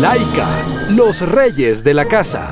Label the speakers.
Speaker 1: Laika, los reyes de la casa.